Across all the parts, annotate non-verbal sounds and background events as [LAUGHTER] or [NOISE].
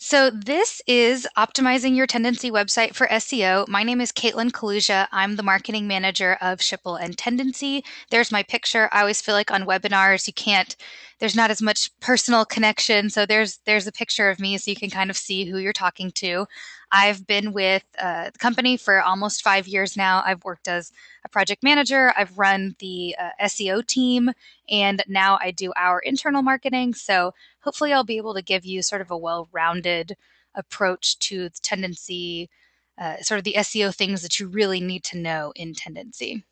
So, this is optimizing your Tendenci website for SEO. My name is Caitlin Kaluja. I'm the marketing manager of Schipul and Tendenci. There's my picture. I always feel like on webinars, you can't, there's not as much personal connection. So, there's there's a picture of me so you can kind of see who you're talking to. I've been with uh, the company for almost five years now. I've worked as a project manager, I've run the uh, SEO team, and now I do our internal marketing. So hopefully, I'll be able to give you sort of a well rounded approach to the tendenci, uh, sort of the SEO things that you really need to know in tendenci.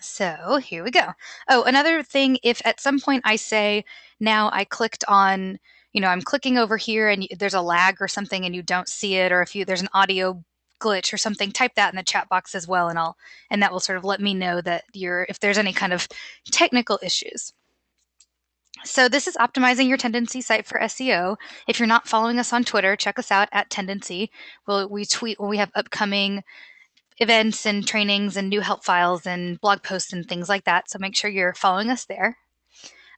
So here we go. Oh, another thing, if at some point I say, now I clicked on you know, I'm clicking over here and there's a lag or something and you don't see it, or if you there's an audio glitch or something, type that in the chat box as well, and I'll and that will sort of let me know that you're if there's any kind of technical issues. So this is optimizing your tendenci site for SEO. If you're not following us on Twitter, check us out at Tendenci. We'll, we tweet when we have upcoming events and trainings and new help files and blog posts and things like that. So make sure you're following us there.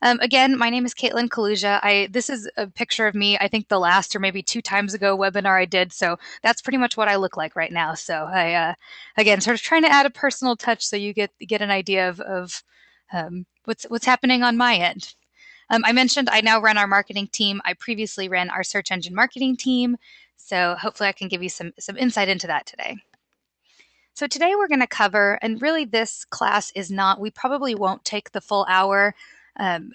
Um, again, my name is Caitlin Kaluja. I this is a picture of me. I think the last or maybe two times ago webinar I did. So that's pretty much what I look like right now. So I uh, again sort of trying to add a personal touch so you get get an idea of, of um, what's what's happening on my end. Um, I mentioned I now run our marketing team. I previously ran our search engine marketing team. So hopefully I can give you some some insight into that today. So today we're going to cover, and really this class is not, we probably won't take the full hour um,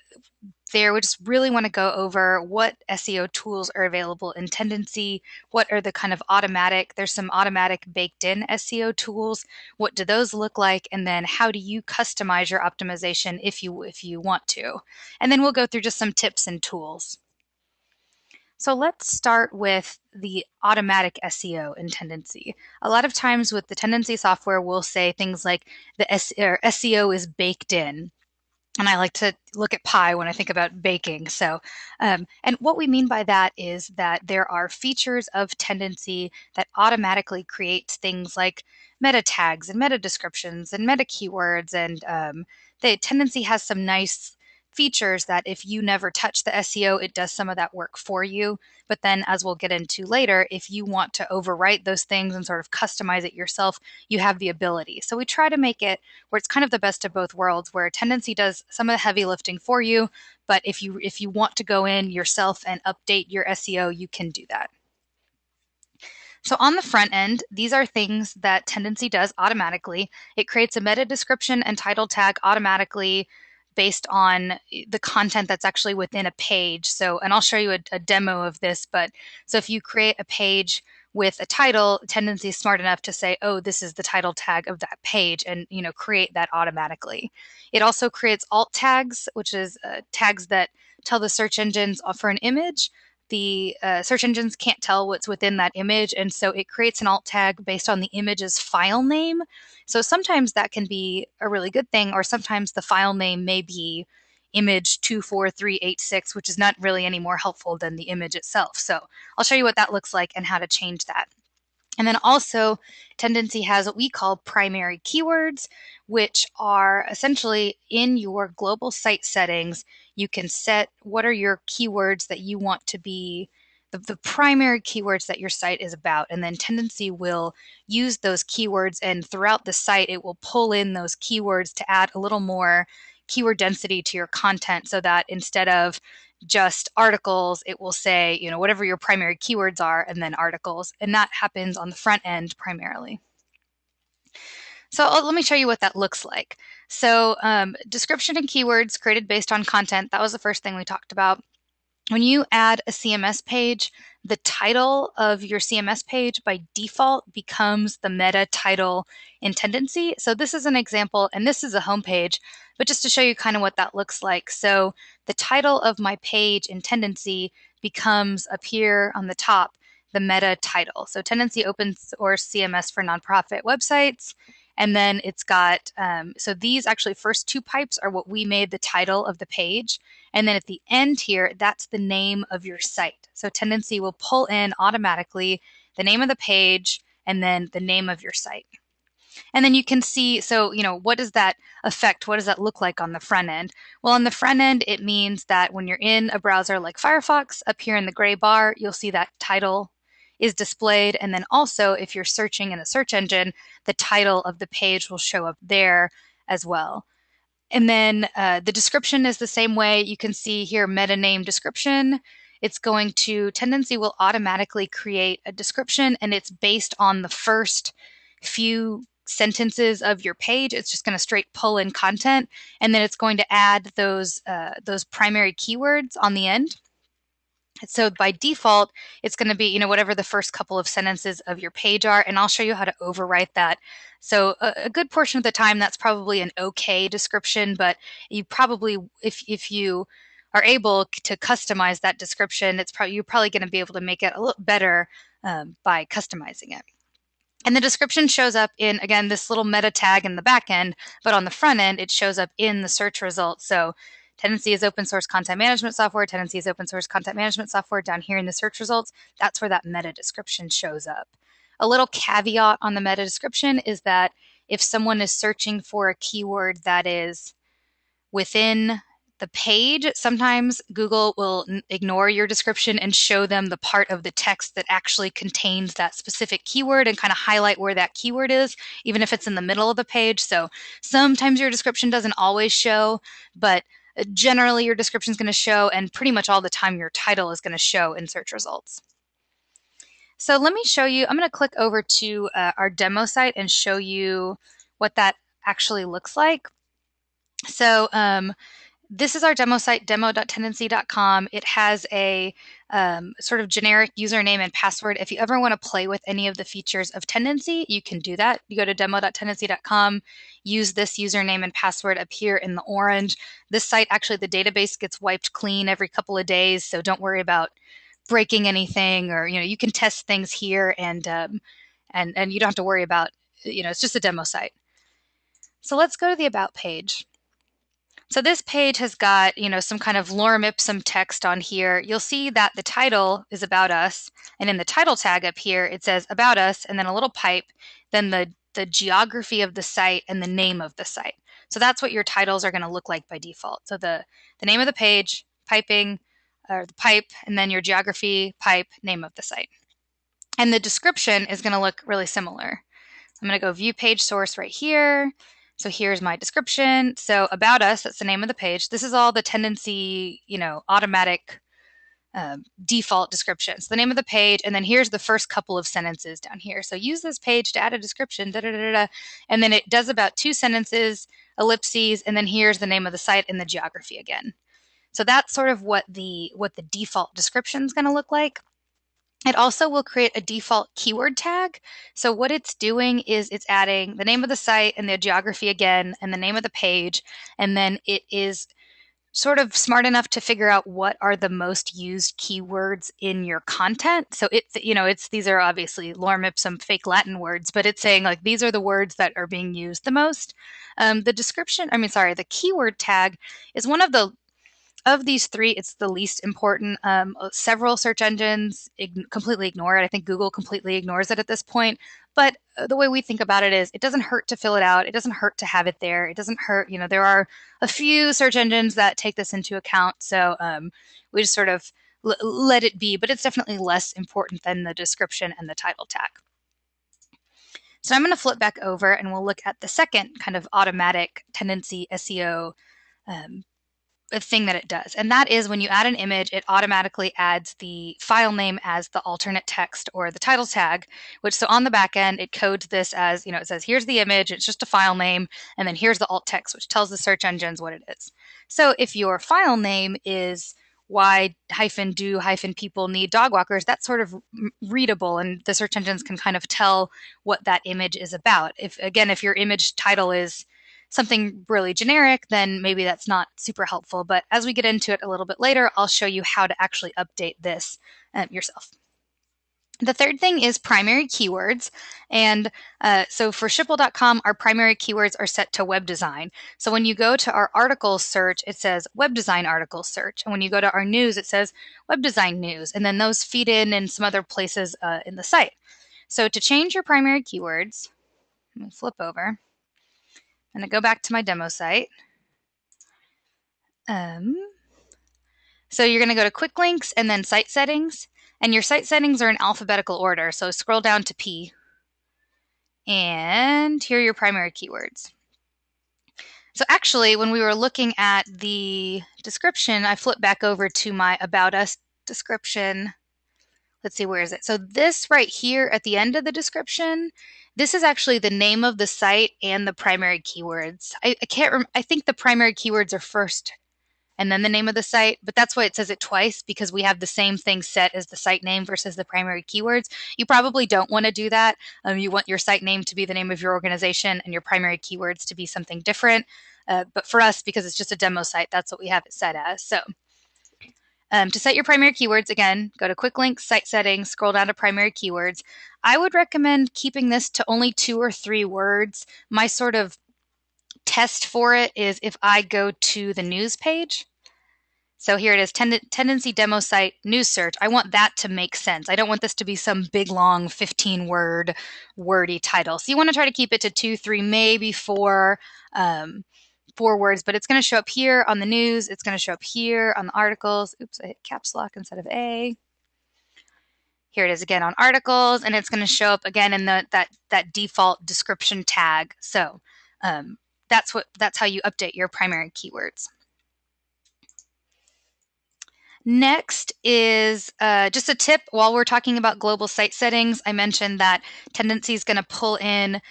there we just really want to go over what SEO tools are available in Tendenci. what are the kind of automatic, there's some automatic baked in SEO tools, what do those look like, and then how do you customize your optimization if you if you want to. And then we'll go through just some tips and tools. So let's start with the automatic SEO in Tendenci. A lot of times with the Tendenci software, we'll say things like the SEO is baked in and I like to look at pie when I think about baking. So, um, and what we mean by that is that there are features of tendenci that automatically create things like meta tags and meta descriptions and meta keywords. And um, the tendenci has some nice features that if you never touch the SEO, it does some of that work for you. But then, as we'll get into later, if you want to overwrite those things and sort of customize it yourself, you have the ability. So we try to make it where it's kind of the best of both worlds, where Tendenci does some of the heavy lifting for you. But if you if you want to go in yourself and update your SEO, you can do that. So on the front end, these are things that Tendenci does automatically. It creates a meta description and title tag automatically based on the content that's actually within a page. So, and I'll show you a, a, demo of this, but so if you create a page with a title, Tendenci is smart enough to say, oh, this is the title tag of that page and, you know, create that automatically. It also creates alt tags, which is uh, tags that tell the search engines for an image the uh, search engines can't tell what's within that image, and so it creates an alt tag based on the image's file name. So sometimes that can be a really good thing, or sometimes the file name may be image 24386, which is not really any more helpful than the image itself. So I'll show you what that looks like and how to change that. And then also, Tendenci has what we call primary keywords, which are essentially in your global site settings. You can set what are your keywords that you want to be the, the primary keywords that your site is about. And then Tendenci will use those keywords, and throughout the site, it will pull in those keywords to add a little more keyword density to your content so that instead of just articles, it will say, you know, whatever your primary keywords are, and then articles. And that happens on the front end primarily. So let me show you what that looks like. So um, description and keywords created based on content, that was the first thing we talked about. When you add a CMS page, the title of your CMS page by default becomes the meta title in tendenci. So this is an example, and this is a home page, but just to show you kind of what that looks like. So the title of my page in tendenci becomes up here on the top, the meta title. So tendenci open source CMS for nonprofit websites. And then it's got, um, so these actually first two pipes are what we made the title of the page. And then at the end here, that's the name of your site. So Tendenci will pull in automatically the name of the page and then the name of your site. And then you can see, so, you know, what does that affect? What does that look like on the front end? Well, on the front end, it means that when you're in a browser like Firefox, up here in the gray bar, you'll see that title is displayed. And then also, if you're searching in a search engine, the title of the page will show up there as well. And then uh, the description is the same way. You can see here meta name description. It's going to, Tendenci will automatically create a description and it's based on the first few sentences of your page. It's just going to straight pull in content and then it's going to add those, uh, those primary keywords on the end. So by default, it's going to be, you know, whatever the first couple of sentences of your page are, and I'll show you how to overwrite that. So a, a, good portion of the time, that's probably an okay description, but you probably, if, if you are able to customize that description, it's probably, you're probably going to be able to make it a little better um, by customizing it. And the description shows up in, again, this little meta tag in the back end, but on the front end, it shows up in the search results. So Tendenci is open source content management software. Tendenci is open source content management software down here in the search results. That's where that meta description shows up. A little caveat on the meta description is that if someone is searching for a keyword that is within the page, sometimes Google will ignore your description and show them the part of the text that actually contains that specific keyword and kind of highlight where that keyword is, even if it's in the middle of the page. So sometimes your description doesn't always show, but generally your description is going to show and pretty much all the time your title is going to show in search results. So let me show you, I'm going to click over to uh, our demo site and show you what that actually looks like. So um, this is our demo site, demo.tendenci.com. It has a um, sort of generic username and password. If you ever want to play with any of the features of Tendenci, you can do that. You go to demo.tendenci.com, use this username and password up here in the orange. This site, actually, the database gets wiped clean every couple of days, so don't worry about breaking anything or, you know, you can test things here and, um, and, and you don't have to worry about, you know, it's just a demo site. So let's go to the About page. So this page has got, you know, some kind of lorem ipsum text on here. You'll see that the title is about us. And in the title tag up here, it says about us and then a little pipe, then the, the geography of the site and the name of the site. So that's what your titles are going to look like by default. So the, the name of the page, piping, or the pipe, and then your geography, pipe, name of the site. And the description is going to look really similar. I'm going to go view page source right here. So here's my description. So about us, that's the name of the page. This is all the tendenci, you know, automatic um, default descriptions. The name of the page, and then here's the first couple of sentences down here. So use this page to add a description, da, da, da, da, and then it does about two sentences, ellipses, and then here's the name of the site and the geography again. So that's sort of what the what the default description is going to look like. It also will create a default keyword tag. So what it's doing is it's adding the name of the site and the geography again and the name of the page. And then it is sort of smart enough to figure out what are the most used keywords in your content. So it's, you know, it's, these are obviously lorem ipsum fake Latin words, but it's saying like, these are the words that are being used the most. Um, the description, I mean, sorry, the keyword tag is one of the of these three, it's the least important. Um, uh, several search engines completely ignore it. I think Google completely ignores it at this point. But uh, the way we think about it is it doesn't hurt to fill it out. It doesn't hurt to have it there. It doesn't hurt, you know, there are a few search engines that take this into account. So um, we just sort of l- let it be, but it's definitely less important than the description and the title tag. So I'm going to flip back over and we'll look at the second kind of automatic tendenci SEO um, thing that it does. And that is when you add an image, it automatically adds the file name as the alternate text or the title tag, which so on the back end, it codes this as, you know, it says, here's the image, it's just a file name, and then here's the alt text, which tells the search engines what it is. So if your file name is why hyphen do hyphen people need dog walkers, that's sort of readable and the search engines can kind of tell what that image is about. If again, if your image title is something really generic, then maybe that's not super helpful. But as we get into it a little bit later, I'll show you how to actually update this um, yourself. The third thing is primary keywords. And uh, so for Schipul.com, our primary keywords are set to web design. So when you go to our article search, it says web design article search. And when you go to our news, it says web design news. And then those feed in in some other places uh, in the site. So to change your primary keywords, Let me flip over. I'm going to go back to my demo site. Um, so you're going to go to quick links and then site settings. And your site settings are in alphabetical order. So scroll down to P. And here are your primary keywords. So actually, when we were looking at the description, I flipped back over to my About Us description. Let's see, where is it? So this right here at the end of the description, this is actually the name of the site and the primary keywords. I, I can't, rem- I think the primary keywords are first and then the name of the site. But that's why it says it twice because we have the same thing set as the site name versus the primary keywords. You probably don't want to do that. Um, you want your site name to be the name of your organization and your primary keywords to be something different. Uh, but for us, because it's just a demo site, that's what we have it set as. So um, to set your primary keywords, again, go to Quick Links, Site Settings, scroll down to Primary Keywords. I would recommend keeping this to only two or three words. My sort of test for it is if I go to the news page. So here it is, tend- tendenci demo site news search. I want that to make sense. I don't want this to be some big long 15 word wordy title. So you want to try to keep it to two, three, maybe four, um, four words, but it's going to show up here on the news. It's going to show up here on the articles. Oops, I hit caps lock instead of A. Here it is again on articles, and it's going to show up again in the that that default description tag. So um, that's what that's how you update your primary keywords. Next is uh, just a tip while we're talking about global site settings. I mentioned that Tendenci is going to pull in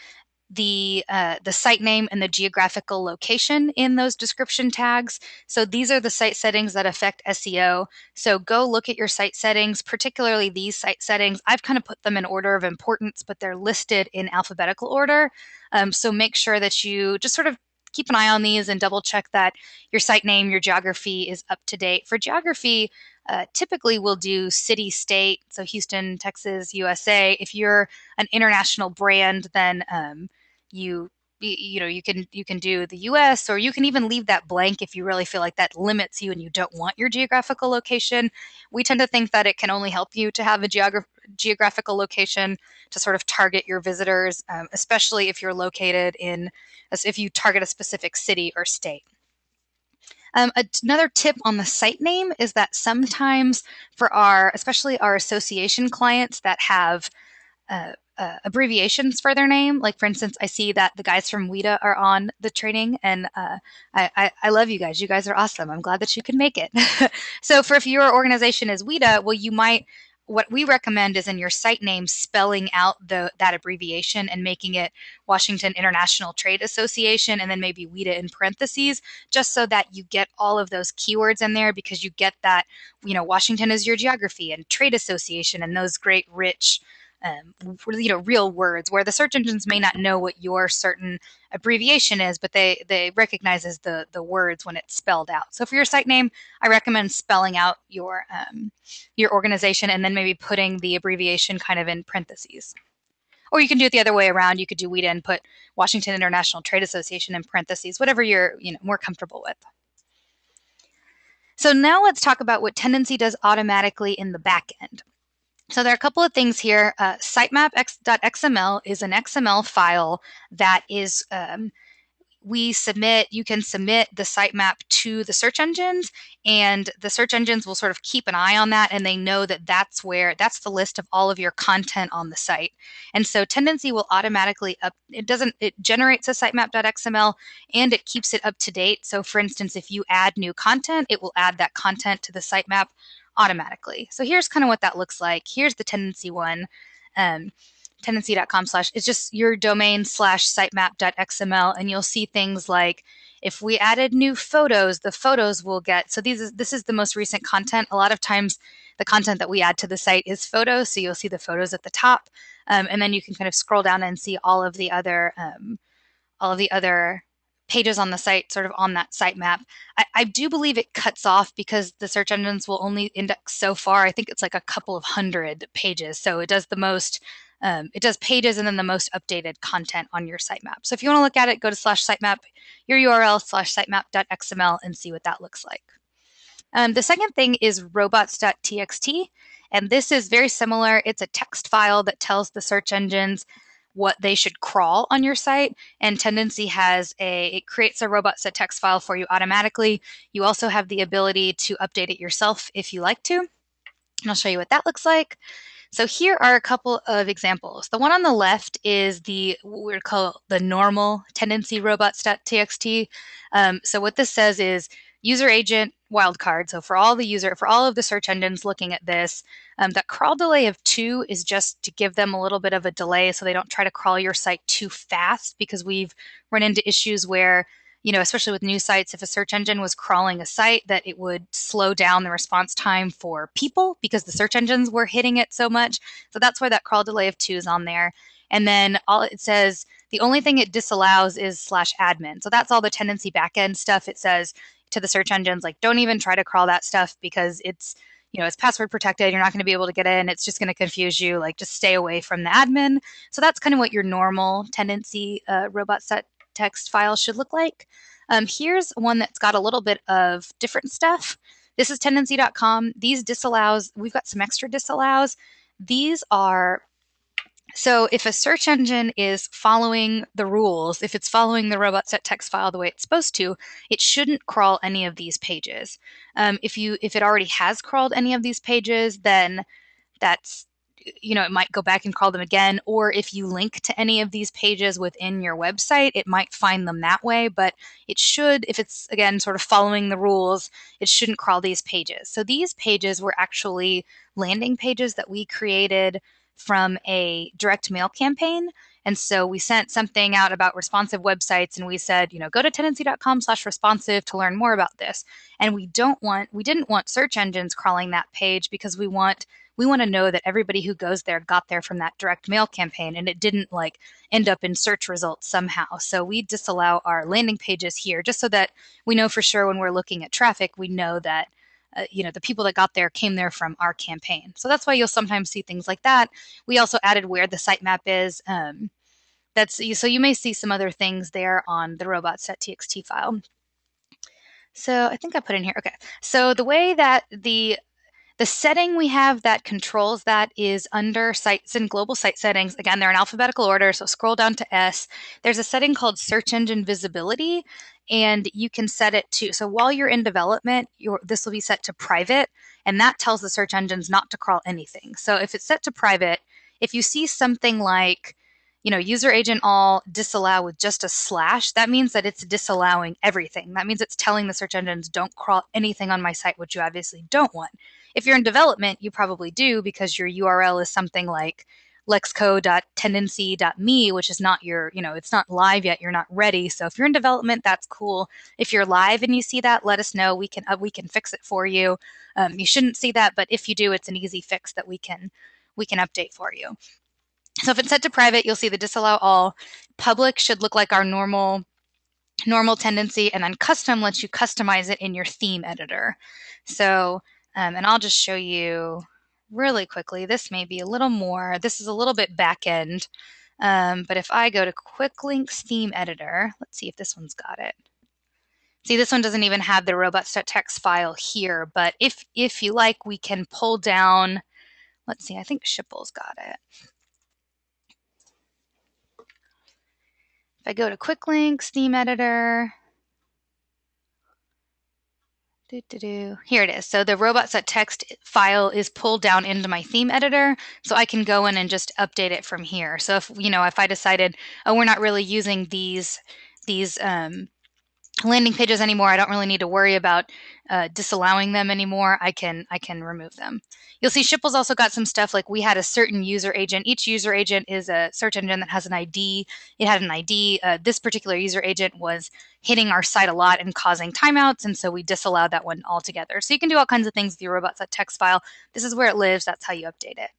the uh, the site name and the geographical location in those description tags. So these are the site settings that affect SEO. So go look at your site settings, particularly these site settings. I've kind of put them in order of importance, but they're listed in alphabetical order. Um, so make sure that you just sort of keep an eye on these and double check that your site name, your geography is up to date. For geography, uh, typically we'll do city state so houston texas usa if you're an international brand then um, you you know you can you can do the US or you can even leave that blank if you really feel like that limits you and you don't want your geographical location. We tend to think that it can only help you to have a geogra- geographical location to sort of target your visitors, um, especially if you're located in if you target a specific city or state. Um, another tip on the site name is that sometimes for our, especially our association clients that have uh, uh, abbreviations for their name. Like, for instance, I see that the guys from WITA are on the training, and uh, I, I, I, love you guys. You guys are awesome. I'm glad that you can make it. [LAUGHS] so, for if your organization is WITA, well, you might. What we recommend is in your site name spelling out the that abbreviation and making it Washington International Trade Association and then maybe WITA in parentheses, just so that you get all of those keywords in there because you get that, you know, Washington is your geography and trade association and those great rich um, you know real words where the search engines may not know what your certain abbreviation is but they they recognizes the the words when it's spelled out. So for your site name i recommend spelling out your um, your organization and then maybe putting the abbreviation kind of in parentheses. Or you can do it the other way around. You could do WITA and put washington international trade association in parentheses whatever you're you know more comfortable with. So now let's talk about what tendenci does automatically in the back end. So there are a couple of things here. Uh, sitemap.xml is an XML file that is um, we submit, you can submit the sitemap to the search engines, and the search engines will sort of keep an eye on that, and they know that that's where that's the list of all of your content on the site. And so Tendenci will automatically up. It doesn't. It generates a sitemap.xml and it keeps it up to date. So for instance, if you add new content, it will add that content to the sitemap automatically. So here's kind of what that looks like. Here's the tendenci one. Um, tendenci.com slash it's just your domain slash sitemap.xml and you'll see things like if we added new photos the photos will get so these is this is the most recent content a lot of times the content that we add to the site is photos so you'll see the photos at the top um, and then you can kind of scroll down and see all of the other um, all of the other pages on the site sort of on that sitemap. I, I, do believe it cuts off because the search engines will only index so far. I think it's like a couple of hundred pages. So it does the most, um, it does pages and then the most updated content on your sitemap. So if you want to look at it, go to slash sitemap, your URL slash sitemap.xml and see what that looks like. Um, the second thing is robots.txt. And this is very similar. It's a text file that tells the search engines what they should crawl on your site. And Tendenci has a, it creates a robot set text file for you automatically. You also have the ability to update it yourself if you like to. And I'll show you what that looks like. So here are a couple of examples. The one on the left is the what we call the normal tendenci robots.txt. Um, so what this says is user agent wildcard. So for all the user, for all of the search engines looking at this, um, that crawl delay of two is just to give them a little bit of a delay so they don't try to crawl your site too fast because we've run into issues where you know, especially with new sites, if a search engine was crawling a site, that it would slow down the response time for people because the search engines were hitting it so much. So that's why that crawl delay of two is on there. And then all it says, the only thing it disallows is slash admin. So that's all the Tendenci backend stuff. It says to the search engines, like, don't even try to crawl that stuff because it's, you know, it's password protected. You're not going to be able to get in. It's just going to confuse you. Like, just stay away from the admin. So that's kind of what your normal tendenci uh, robot set text file should look like. Um, here's one that's got a little bit of different stuff. This is tendenci.com These disallows, we've got some extra disallows. These are so if a search engine is following the rules, if it's following the robots.txt file the way it's supposed to, it shouldn't crawl any of these pages. Um, if you if it already has crawled any of these pages, then that's you know, it might go back and crawl them again. Or if you link to any of these pages within your website, it might find them that way. But it should, if it's again sort of following the rules, it shouldn't crawl these pages. So these pages were actually landing pages that we created from a direct mail campaign. And so we sent something out about responsive websites and we said, you know, go to tendenci.com slash responsive to learn more about this. And we don't want, we didn't want search engines crawling that page because we want we want to know that everybody who goes there got there from that direct mail campaign and it didn't like end up in search results somehow. So we disallow our landing pages here just so that we know for sure when we're looking at traffic, we know that uh, you know the people that got there came there from our campaign. So that's why you'll sometimes see things like that. We also added where the sitemap is. Um, that's so you may see some other things there on the robots.txt file. So I think I put in here. Okay. So the way that the the setting we have that controls that is under sites and global site settings. Again, they're in alphabetical order, so scroll down to S. There's a setting called search engine visibility, and you can set it to, so while you're in development, this will be set to private, and that tells the search engines not to crawl anything. So if it's set to private, if you see something like, you know, user agent all disallow with just a slash, that means that it's disallowing everything. That means it's telling the search engines don't crawl anything on my site, which you obviously don't want. If you're in development, you probably do because your URL is something like lexco.tendenci.me, which is not your, you know, it's not live yet. You're not ready. So if you're in development, that's cool. If you're live and you see that, let us know. We can uh, we can fix it for you. Um, you shouldn't see that, but if you do, it's an easy fix that we can we can update for you. So if it's set to private, you'll see the disallow all. Public should look like our normal normal tendenci, and then custom lets you customize it in your theme editor. So um, and I'll just show you really quickly. This may be a little more, this is a little bit back end. Um, but if I go to Quick Links theme editor, let's see if this one's got it. See, this one doesn't even have the robots.txt file here, but if if you like, we can pull down, let's see, I think Schipul's got it. If I go to Quick Links theme editor. Here it is. So the robots.txt file is pulled down into my theme editor, so I can go in and just update it from here. So if you know if I decided, oh, we're not really using these these um, landing pages anymore. I don't really need to worry about uh, disallowing them anymore. I can I can remove them. You'll see Schipul's also got some stuff like we had a certain user agent. Each user agent is a search engine that has an ID. It had an ID. Uh, this particular user agent was hitting our site a lot and causing timeouts, and so we disallowed that one altogether. So you can do all kinds of things with your robots.txt file. This is where it lives. That's how you update it.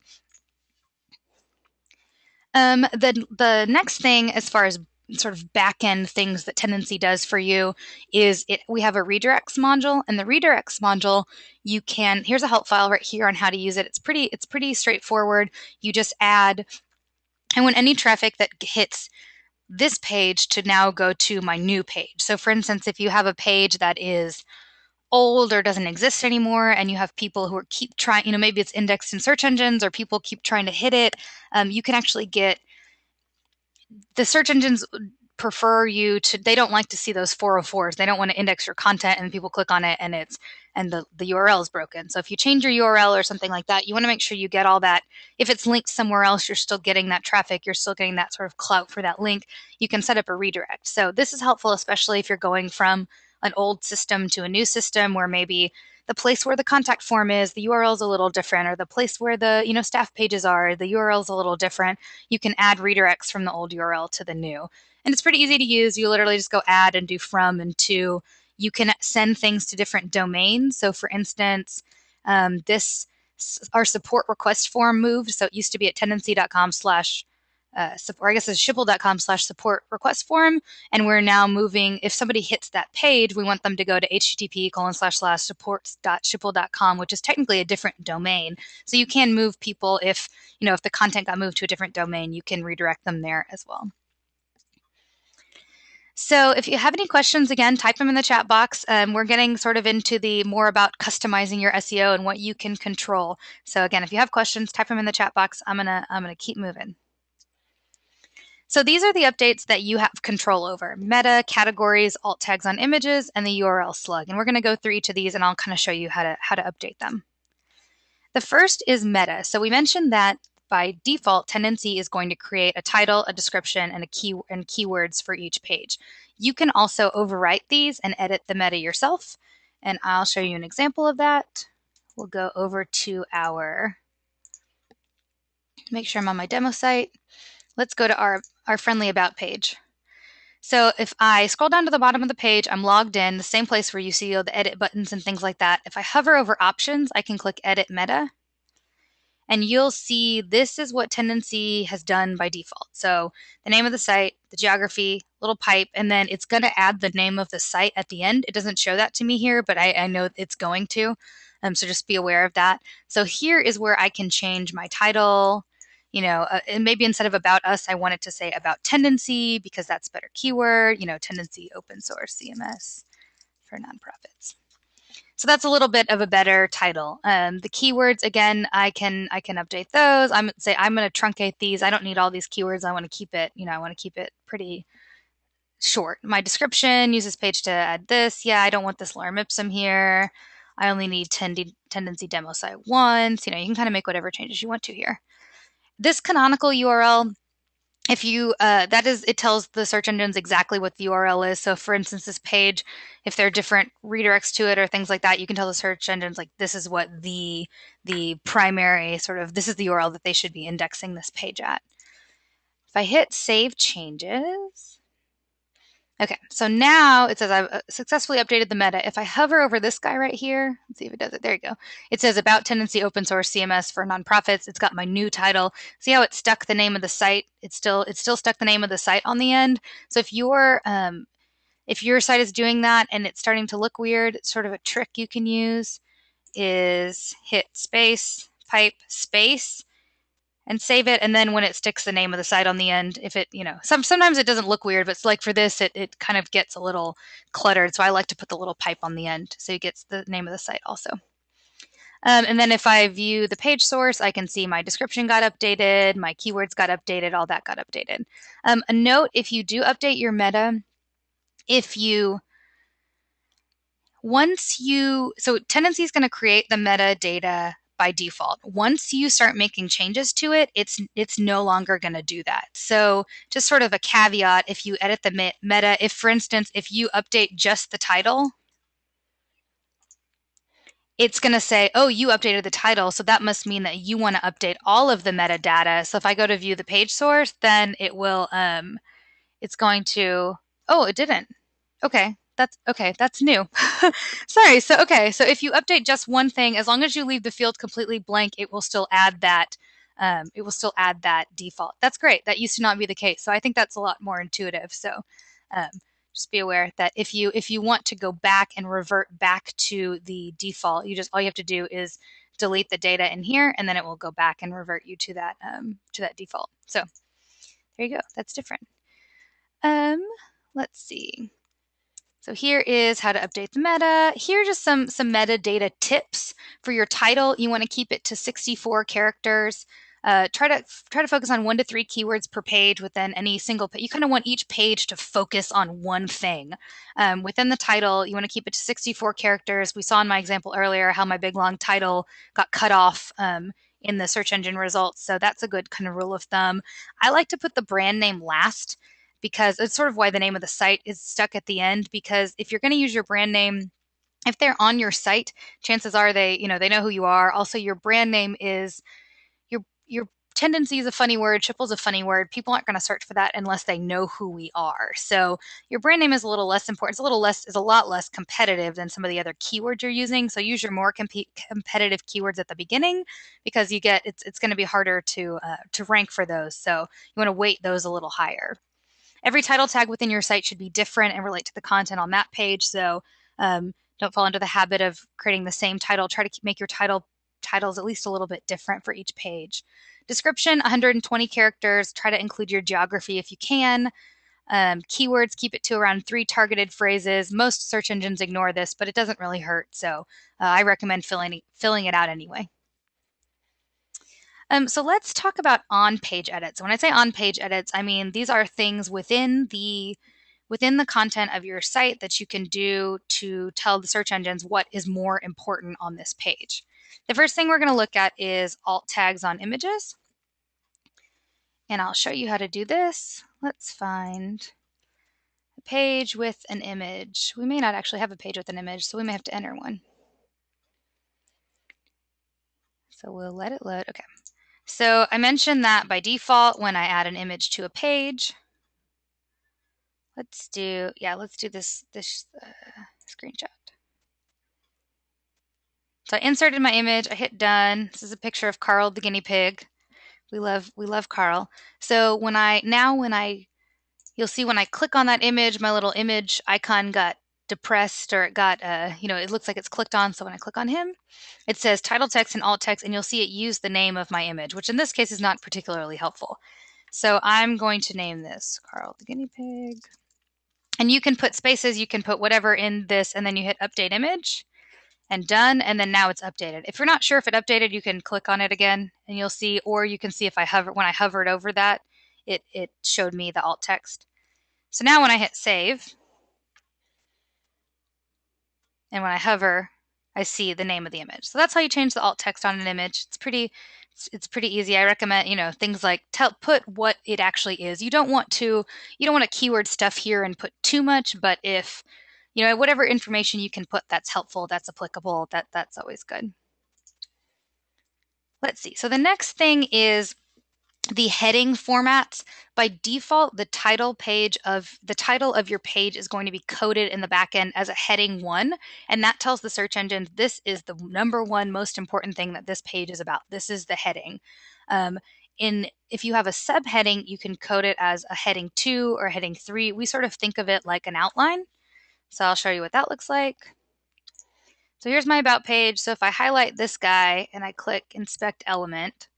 Um, the the next thing, as far as sort of back end things that Tendenci does for you is it we have a redirects module and the redirects module you can here's a help file right here on how to use it. It's pretty it's pretty straightforward. You just add I want any traffic that hits this page to now go to my new page. So for instance if you have a page that is old or doesn't exist anymore and you have people who are keep trying you know maybe it's indexed in search engines or people keep trying to hit it um, you can actually get the search engines prefer you to they don't like to see those 404s they don't want to index your content and people click on it and it's and the, the url is broken. So if you change your url or something like that you want to make sure you get all that. If it's linked somewhere else you're still getting that traffic you're still getting that sort of clout for that link you can set up a redirect. So this is helpful especially if you're going from an old system to a new system where maybe the place where the contact form is the url is a little different or the place where the you know staff pages are the url is a little different you can add redirects from the old url to the new and it's pretty easy to use. You literally just go add and do from and to. You can send things to different domains. So, for instance, um, this our support request form moved. So it used to be at tendenci.com slash uh, support, I guess it's schipul.com slash support request form. And we're now moving, if somebody hits that page, we want them to go to http colon slash slash supports.schipul.com, which is technically a different domain. So you can move people if, you know, if the content got moved to a different domain, you can redirect them there as well. So if you have any questions, again, type them in the chat box. Um, we're getting sort of into the more about customizing your SEO and what you can control. So again, if you have questions, type them in the chat box. I'm gonna I'm gonna keep moving. So these are the updates that you have control over: meta, categories, alt tags on images, and the URL slug. And we're going to go through each of these, and I'll kind of show you how to how to update them. The first is meta. So we mentioned that by default, Tendenci is going to create a title, a description, and a key and keywords for each page. You can also overwrite these and edit the meta yourself. And I'll show you an example of that. We'll go over to our, make sure I'm on my demo site. Let's go to our, our friendly about page. So if I scroll down to the bottom of the page, I'm logged in, the same place where you see all the edit buttons and things like that. If I hover over options, I can click edit meta and you'll see this is what Tendenci has done by default. So the name of the site, the geography, little pipe, and then it's going to add the name of the site at the end. It doesn't show that to me here, but I, I know it's going to. Um, so just be aware of that. So here is where I can change my title. You know, uh, and maybe instead of about us, I wanted to say about tendenci because that's better keyword. You know, tendenci open source CMS for nonprofits. So that's a little bit of a better title. Um, the keywords again, I can I can update those. I'm say I'm going to truncate these. I don't need all these keywords. I want to keep it. You know, I want to keep it pretty short. My description use this page to add this. Yeah, I don't want this lorem ipsum here. I only need tendenci demo site once. You know, you can kind of make whatever changes you want to here. This canonical URL if you uh, that is it tells the search engines exactly what the url is. So for instance this page if there are different redirects to it or things like that you can tell the search engines like this is what the the primary sort of this is the url that they should be indexing this page at. If i hit save changes Okay, so now it says I've uh, successfully updated the meta. If I hover over this guy right here, let's see if it does it. There you go. It says about Tendenci open source CMS for nonprofits. It's got my new title. See how it stuck the name of the site? It's still it's still stuck the name of the site on the end. So if your um, if your site is doing that and it's starting to look weird, sort of a trick you can use is hit space pipe space and save it and then when it sticks the name of the site on the end if it you know some sometimes it doesn't look weird but it's like for this it, it kind of gets a little cluttered so i like to put the little pipe on the end so it gets the name of the site also. Um, and then if i view the page source i can see my description got updated my keywords got updated all that got updated. Um, a note if you do update your meta if you once you so Tendenci is going to create the metadata by default. Once you start making changes to it, it's it's no longer going to do that. So, just sort of a caveat if you edit the meta, if for instance, if you update just the title, it's going to say, "Oh, you updated the title, so that must mean that you want to update all of the metadata." So if I go to view the page source, then it will um it's going to Oh, it didn't. Okay that's okay that's new. [LAUGHS] Sorry so okay so if you update just one thing as long as you leave the field completely blank it will still add that um, it will still add that default. That's great that used to not be the case so i think that's a lot more intuitive so um, just be aware that if you if you want to go back and revert back to the default you just all you have to do is delete the data in here and then it will go back and revert you to that um, to that default. So there you go that's different. Um let's see so here is how to update the meta. Here are just some, some metadata tips for your title. You want to keep it to 64 characters. Uh, try to try to focus on one to three keywords per page within any single. you kind of want each page to focus on one thing. Um, within the title, you want to keep it to 64 characters. We saw in my example earlier how my big long title got cut off um, in the search engine results. So that's a good kind of rule of thumb. I like to put the brand name last because it's sort of why the name of the site is stuck at the end. Because if you're going to use your brand name if they're on your site, chances are they, you know, they know who you are. Also, your brand name is your your tendenci is a funny word, Schipul's a funny word. People aren't going to search for that unless they know who we are. So your brand name is a little less important. It's a little less is a lot less competitive than some of the other keywords you're using. So use your more comp- competitive keywords at the beginning because you get it's it's going to be harder to uh, to rank for those. So you want to weight those a little higher. Every title tag within your site should be different and relate to the content on that page. So um, don't fall into the habit of creating the same title. Try to make your title titles at least a little bit different for each page. Description 120 characters. Try to include your geography if you can. Um, keywords, keep it to around three targeted phrases. Most search engines ignore this, but it doesn't really hurt. So uh, I recommend filling, filling it out anyway. Um, so let's talk about on-page edits. When I say on-page edits, I mean these are things within the within the content of your site that you can do to tell the search engines what is more important on this page. The first thing we're going to look at is alt tags on images. And I'll show you how to do this. Let's find a page with an image. We may not actually have a page with an image, so we may have to enter one. So we'll let it load. Okay. So I mentioned that by default, when I add an image to a page, Let's do, yeah, let's do this, this uh, screenshot. So I inserted my image, I hit done. This is a picture of Carl the guinea pig. We love, we love Carl. So when I, now when I, you'll see when I click on that image, my little image icon got depressed or it got, uh, you know, it looks like it's clicked on. So when I click on him, it says title text and alt text, and you'll see it use the name of my image, which in this case is not particularly helpful. So I'm going to name this Carl the guinea pig. And you can put spaces, you can put whatever in this, and then you hit update image and done. And then now it's updated. If you're not sure if it updated, you can click on it again and you'll see, or you can see if I hover, when I hovered over that, it, it showed me the alt text. So now when I hit save, and when I hover, I see the name of the image. So that's how you change the alt text on an image. It's pretty it's, pretty easy. I recommend, you know, things like tell put what it actually is. You don't want to you don't want to keyword stuff here and put too much, but if you know whatever information you can put that's helpful, that's applicable, that that's always good. Let's see. So the next thing is the heading formats by default the title page of the title of your page is going to be coded in the backend as a heading one and that tells the search engine this is the number one most important thing that this page is about. This is the heading. Um, in if you have a subheading you can code it as a heading two or heading three. We sort of think of it like an outline. So i'll show you what that looks like. So here's my about page. So if i highlight this guy and i click inspect element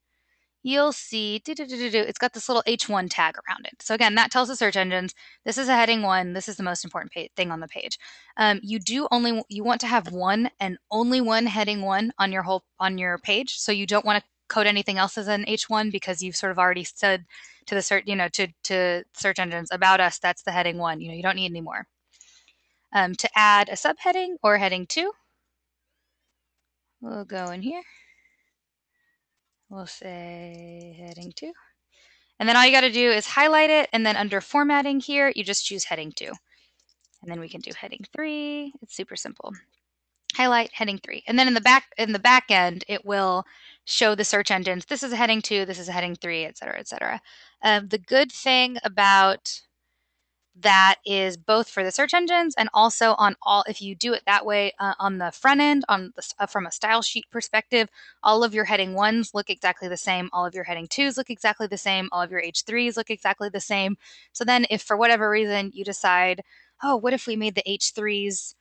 you'll see it's got this little H1 tag around it. So again, that tells the search engines this is a heading one. This is the most important thing on the page. Um, you do only you want to have one and only one heading one on your whole on your page. So you don't want to code anything else as an H1 because you've sort of already said to the search you know to to search engines about us that's the heading one. You know you don't need any more. Um, to add a subheading or heading two, we'll go in here. We'll say heading two. And then all you got to do is highlight it. And then under formatting here, you just choose heading two. And then we can do heading three. It's super simple. Highlight heading three. And then in the back in the back end, it will show the search engines. This is a heading two, this is a heading three, et cetera, et cetera. Um, the good thing about that is both for the search engines and also on all if you do it that way uh, on the front end on the, uh, from a style sheet perspective all of your heading ones look exactly the same all of your heading twos look exactly the same all of your h3s look exactly the same. So then if for whatever reason you decide oh what if we made the h3s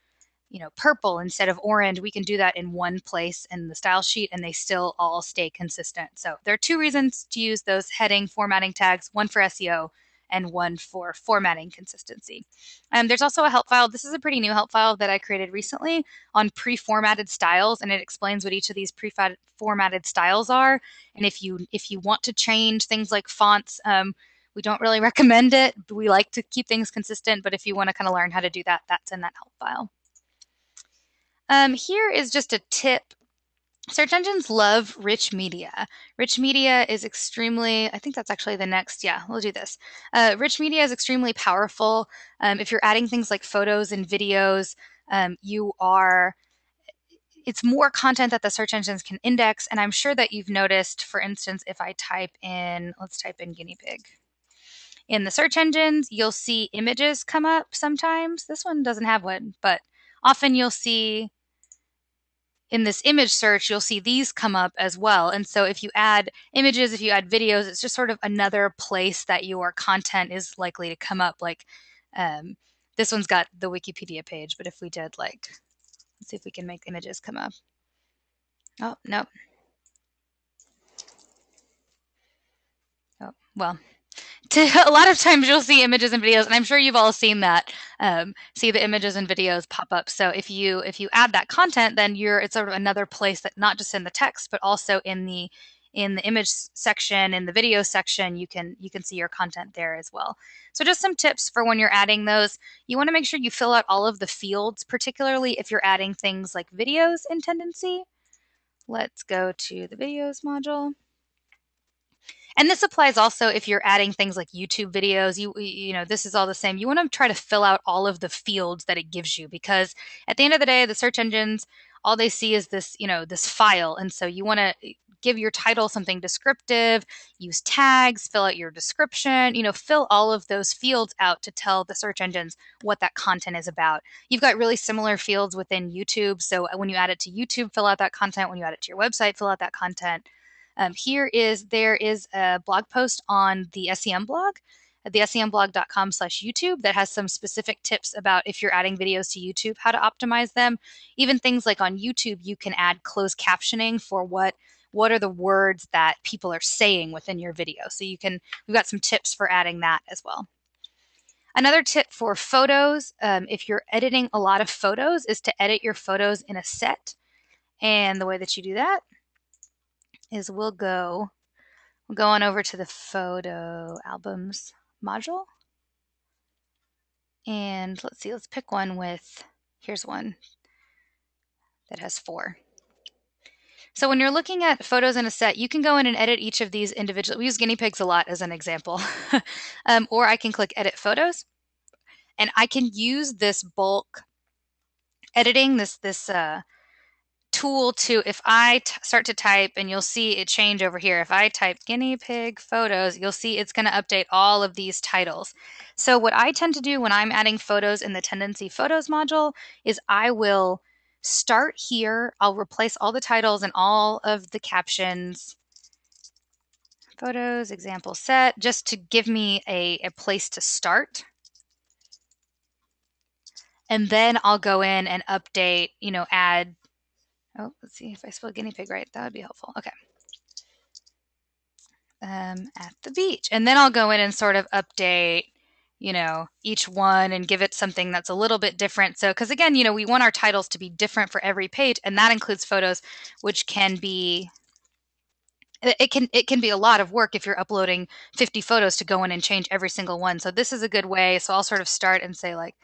you know purple instead of orange? we can do that in one place in the style sheet and they still all stay consistent. So there are two reasons to use those heading formatting tags one for seo and one for formatting consistency. Um, there's also a help file. This is a pretty new help file that I created recently on pre-formatted styles, and it explains what each of these pre-formatted styles are. And if you if you want to change things like fonts, um, we don't really [LAUGHS] recommend it. We like to keep things consistent, but if you want to kind of learn how to do that, that's in that help file. Um, here is just a tip Search engines love rich media. Rich media is extremely, I think that's actually the next, yeah, we'll do this. Uh, rich media is extremely powerful. Um, if you're adding things like photos and videos, um, you are, it's more content that the search engines can index. And I'm sure that you've noticed, for instance, if I type in, let's type in guinea pig. In the search engines, you'll see images come up sometimes. This one doesn't have one, but often you'll see in this image search, you'll see these come up as well. And so if you add images, if you add videos, it's just sort of another place that your content is likely to come up. Like um, this one's got the Wikipedia page, but if we did like, let's see if we can make images come up. Oh, no. Oh, well, to, [LAUGHS] a lot of times you'll see images and videos and i'm sure you've all seen that um, see the images and videos pop up. So if you if you add that content then you're it's sort of another place that not just in the text but also in the in the image section in the video section you can you can see your content there as well. So just some tips for when you're adding those. You want to make sure you fill out all of the fields particularly if you're adding things like videos in Tendenci. Let's go to the videos module and this applies also if you're adding things like YouTube videos. You you know, this is all the same. You want to try to fill out all of the fields that it gives you because at the end of the day, the search engines all they see is this, you know, this file. And so you want to eh, give your title something descriptive, use tags, fill out your description, you know, fill all of those fields out to tell the search engines what that content is about. You've got really similar fields within YouTube. So uh, when you add it to YouTube, fill out that content. When you add it to your website, fill out that content. Um, here is there is a blog post on the SEM blog at the semblog.com slash YouTube that has some specific tips about if you're adding videos to YouTube, how to optimize them. Even things like on YouTube, you can add closed captioning for what what are the words that people are saying within your video. So you can, we've got some tips for adding that as well. Another tip for photos, um, if you're editing a lot of photos, is to edit your photos in a set. And the way that you do that is we'll go we'll go on over to the photo albums module. And let's see, let's pick one with, here's one that has four. So when you're looking at photos in a set, you can go in and edit each of these individually. We use guinea pigs a lot as an example. [LAUGHS] um, or I can click edit photos and I can use this bulk editing, this, this uh, tool to if I start to type and you'll see it change over here. If I type guinea pig photos, you'll see it's going to update all of these titles. So what I tend to do when I'm adding photos in the Tendenci Photos module is I will start here. I'll replace all the titles and all of the captions. Photos, example set, just to give me a, a place to start and then I'll go in and update, you know, add Oh, let's see if I spell guinea pig right. That would be helpful. Okay. Um, at the beach. And then I'll go in and sort of update, you know, each one and give it something that's a little bit different. So, because again, you know, we want our titles to be different for every page, and that includes photos, which can be it can it can be a lot of work if you're uploading 50 photos to go in and change every single one. So this is a good way. So I'll sort of start and say like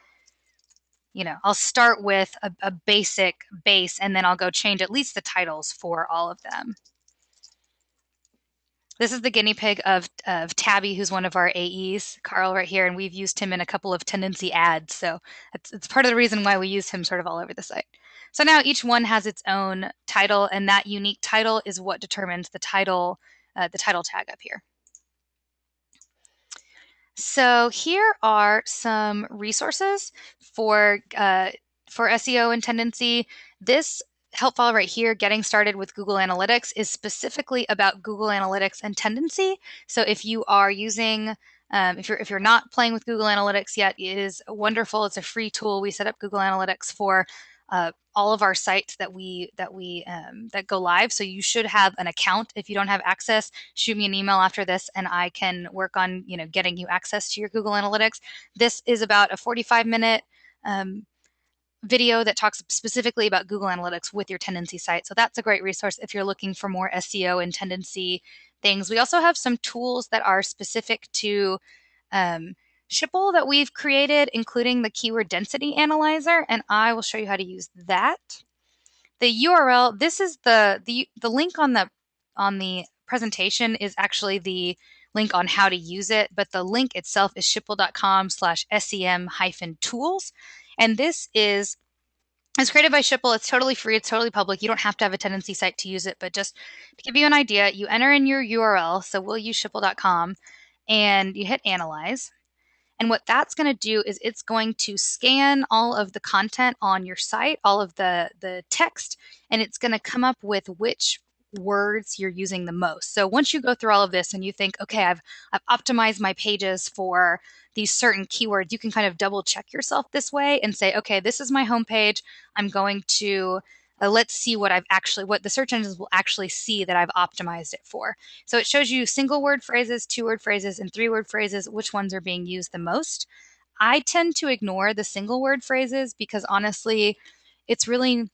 you know, I'll start with a, a, basic base and then I'll go change at least the titles for all of them. This is the guinea pig of, of Tabby, who's one of our AEs, Carl right here, and we've used him in a couple of Tendenci ads. So it's, it's part of the reason why we use him sort of all over the site. So now each one has its own title, and that unique title is what determines the title, uh, the title tag up here. So here are some resources for uh, for SEO and Tendenci. This help file right here, getting started with Google Analytics, is specifically about Google Analytics and Tendenci. So if you are using um, if you're if you're not playing with Google Analytics yet, it is wonderful. It's a free tool we set up Google Analytics for uh, all of our sites that we that we um, that go live. So you should have an account. If you don't have access, shoot me an email after this, and I can work on you know getting you access to your Google Analytics. This is about a 45 minute um, video that talks specifically about Google Analytics with your Tendenci site. So that's a great resource if you're looking for more SEO and Tendenci things. We also have some tools that are specific to um, Schipul that we've created, including the keyword density analyzer, and I will show you how to use that. The URL, this is the the the link on the on the presentation is actually the link on how to use it, but the link itself is schipul.com slash sem hyphen tools. And this is it's created by Schipul. It's totally free. It's totally public. You don't have to have a tendenci site to use it, but just to give you an idea, you enter in your URL. So we'll use schipul.com and you hit analyze. And what that's going to do is it's going to scan all of the content on your site, all of the, the text, and it's going to come up with which words you're using the most. So once you go through all of this and you think, okay, I've, I've optimized my pages for these certain keywords, you can kind of double check yourself this way and say, okay, this is my homepage. I'm going to uh, let's see what I've actually, what the search engines will actually see that I've optimized it for. So it shows you single word phrases, two word phrases, and three word phrases, which ones are being used the most. I tend to ignore the single word phrases because honestly, it's really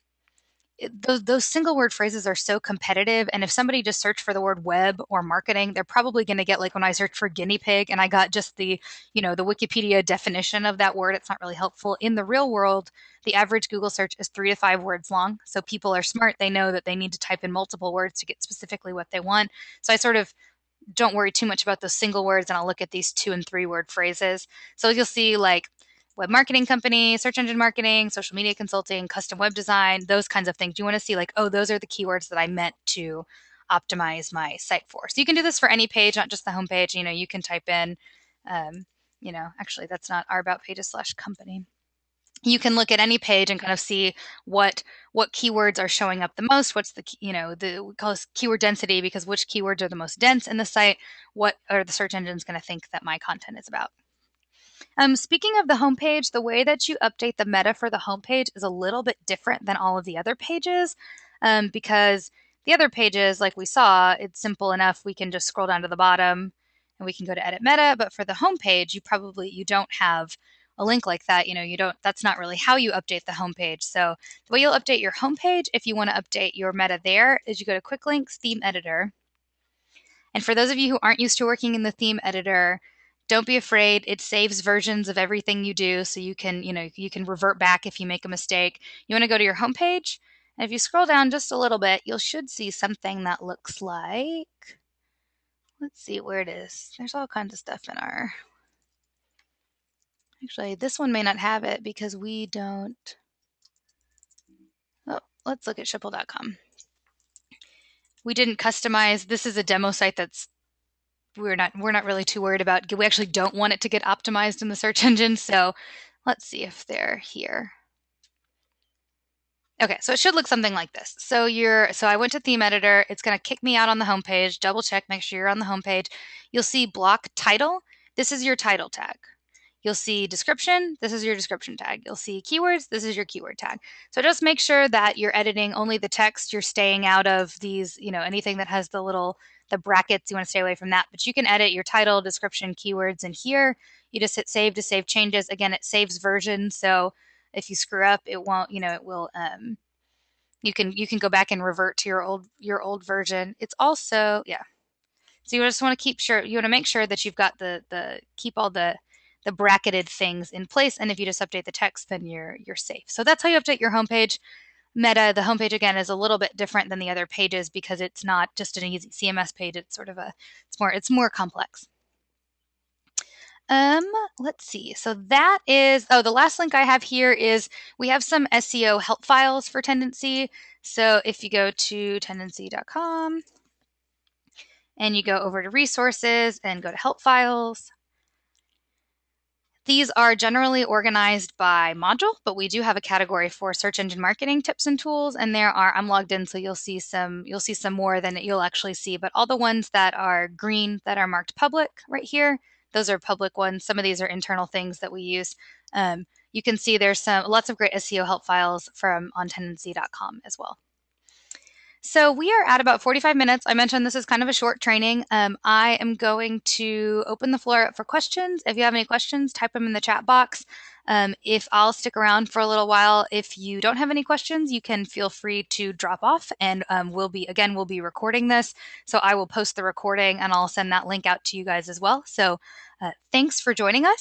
those, those single word phrases are so competitive. And if somebody just searched for the word web or marketing, they're probably going to get like when I searched for guinea pig and I got just the, you know, the Wikipedia definition of that word. It's not really helpful. In the real world, the average Google search is three to five words long. So people are smart. They know that they need to type in multiple words to get specifically what they want. So I sort of don't worry too much about those single words and I'll look at these two and three word phrases. So you'll see like web marketing company, search engine marketing, social media consulting, custom web design, those kinds of things. You want to see like, oh, those are the keywords that I meant to optimize my site for. So you can do this for any page, not just the homepage. You know, you can type in, um, you know, actually that's not our about pages slash company. You can look at any page and kind of see what what keywords are showing up the most. What's the you know the we call this keyword density because which keywords are the most dense in the site. What are the search engines going to think that my content is about? Um, speaking of the homepage, the way that you update the meta for the homepage is a little bit different than all of the other pages um, because the other pages, like we saw, it's simple enough. We can just scroll down to the bottom and we can go to edit meta. But for the homepage, you probably you don't have a link like that. You know, you don't. That's not really how you update the homepage. So the way you'll update your homepage, if you want to update your meta there, is you go to Quick Links Theme Editor. And for those of you who aren't used to working in the theme editor, don't be afraid it saves versions of everything you do so you can you know you can revert back if you make a mistake. You want to go to your homepage and if you scroll down just a little bit you should see something that looks like let's see where it is. There's all kinds of stuff in our actually this one may not have it because we don't oh let's look at schipul.com we didn't customize this is a demo site that's we're not we're not really too worried about we actually don't want it to get optimized in the search [LAUGHS] engine so let's see if they're here. Okay so it should look something like this. So you're so i went to theme editor. It's going to kick me out on the homepage. Double check make sure you're on the homepage. You'll see block title. This is your title tag. You'll see description, this is your description tag. You'll see keywords, this is your keyword tag. So just make sure that you're editing only the text, you're staying out of these, you know, anything that has the little the brackets, you want to stay away from that. But you can edit your title, description, keywords in here. You just hit save to save changes. Again, it saves versions, so if you screw up, it won't, you know, it will um you can you can go back and revert to your old your old version. It's also, yeah. So you just want to keep sure you want to make sure that you've got the the keep all the the bracketed things in place and if you just update the text then you're you're safe. So that's how you update your homepage. Meta, the homepage again is a little bit different than the other pages because it's not just an easy CMS page. It's sort of a, it's more, it's more complex. Um, let's see. So that is, oh, the last link I have here is we have some SEO help files for Tendenci. So if you go to tendenci.com and you go over to resources and go to help files, these are generally organized by module, but we do have a category for search engine marketing tips and tools. And there are, I'm logged in, so you'll see some, you'll see some more than you'll actually see, but all the ones that are green that are marked public right here, those are public ones. Some of these are internal things that we use. Um, you can see there's some lots of great SEO help files from ontendenci.com as well. So we are at about 45 minutes. I mentioned this is kind of a short training. Um, I am going to open the floor up for questions. If you have any questions, type them in the chat box. Um, if I'll stick around for a little while, if you don't have any questions, you can feel free to drop off and um, we'll be, again, we'll be recording this. So I will post the recording and I'll send that link out to you guys as well. So uh, thanks for joining us.